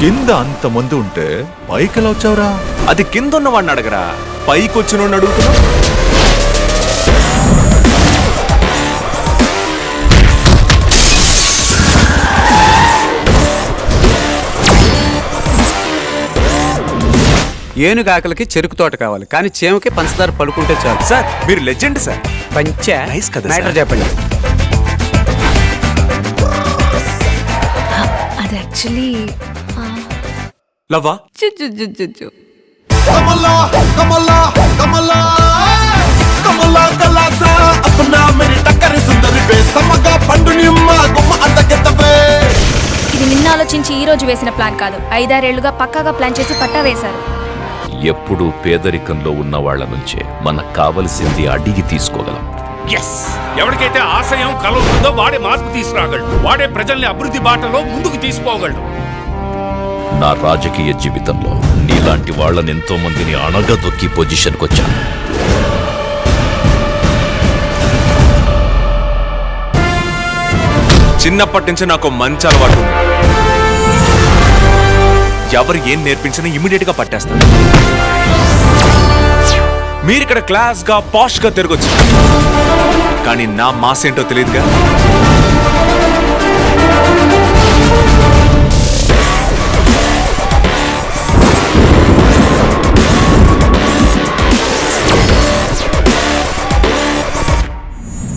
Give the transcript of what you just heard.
కింద అంత మంది ఉంటే పైకి ఎలా వచ్చావురా? అది కింద ఉన్న వాడిని అడగరా. పైకి వచ్చిన అడుగుతున్నా ఏనుగు ఆకలికి చెరుకు తోట కావాలి కానీ చీమకి పంచదార పడుకుంటే చాలు. సార్ మీరు లెజెండ్ సార్. పంచ Nice కదా, మ్యాటర్? చెప్పండి. అది యాక్చువల్లీ లవ్వా? ఇది నిన్న ఆలోచించి ఈ రోజు వేసిన ప్లాన్ కాదు. ఐదారేళ్ళుగా పక్కాగా ప్లాన్ చేసి పట్టా వేశారు. ఎప్పుడు పేదరికంలో ఉన్న వాళ్ళ నుంచే మనకు కావలసింది అడిగి తీసుకోగలం. ఎస్ ఎవరికైతే ఆశయం కల వాడే మార్పు తీసుకురాగలడు. వాడే ప్రజల్ని అభివృద్ధి బాటలో ముందుకు తీసుకోగలడు నా రాజకీయ జీవితంలో నీలాంటి వాళ్ళని ఎంతో మందిని అణగదొక్కి పొజిషన్కి వచ్చాను చిన్నప్పటి నుంచి నాకు మంచి అలవాటు ఉంది. ఎవరు ఏం నేర్పించినా ఇమీడియట్గా పట్టేస్తాను మీరు ఇక్కడ క్లాస్గా పాష్గా తిరగొచ్చు. కానీ నా మాస్ ఏంటో తెలియదుగా?